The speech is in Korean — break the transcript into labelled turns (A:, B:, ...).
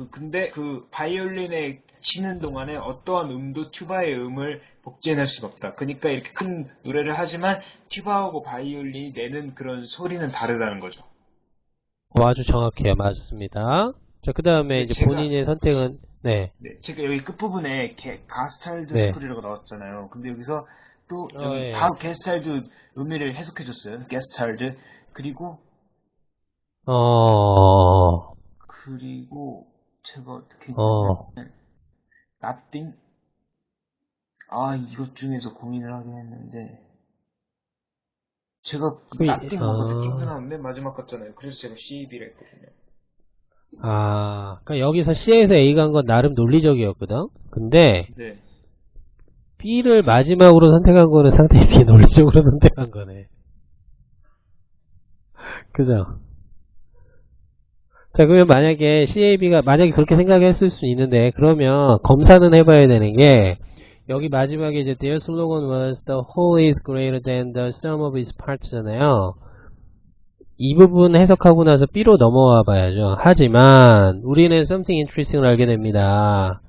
A: 그 근데 그 바이올린에 치는 동안에 어떠한 음도 튜바의 음을 복제해낼 수가 없다. 그러니까 이렇게 큰 노래를 하지만 튜바하고 바이올린이 내는 그런 소리는 다르다는 거죠.
B: 어, 아주 정확해요. 맞습니다. 자, 그 다음에
A: 네,
B: 이제
A: 제가-
B: 본인의 선택은, 네.
A: 네, 제가 여기 끝부분에 게, Gestalt
B: 네.
A: school이라고 나왔잖아요. 근데 여기서 또
B: 어,
A: 여기
B: 예.
A: 바로 Gestalt 의미를 해석해줬어요. Gestalt 그리고
B: 어,
A: 어떻게
B: 어.
A: nothing 아 이것 중에서 고민을 하긴 했는데 제가
B: 그,
A: nothing하고
B: 어.
A: 느낌표는 맨 마지막 같잖아요. 그래서 제가 CB를 했거든요.
B: 아, 그러니까 여기서 C에서 A 간건 나름 논리적이었거든? 근데,
A: 네.
B: B를 마지막으로 선택한 거는 상당히 비논리적으로 선택한 거네. 그죠? 자, 그러면 만약에 CAB가, 만약에 그렇게 생각했을 수 있는데, 그러면 검사는 해봐야 되는 게, 여기 마지막에 이제 their slogan was the whole is greater than the sum of its parts잖아요. 이 부분 해석하고 나서 B로 넘어와 봐야죠. 하지만, 우리는 something interesting을 알게 됩니다.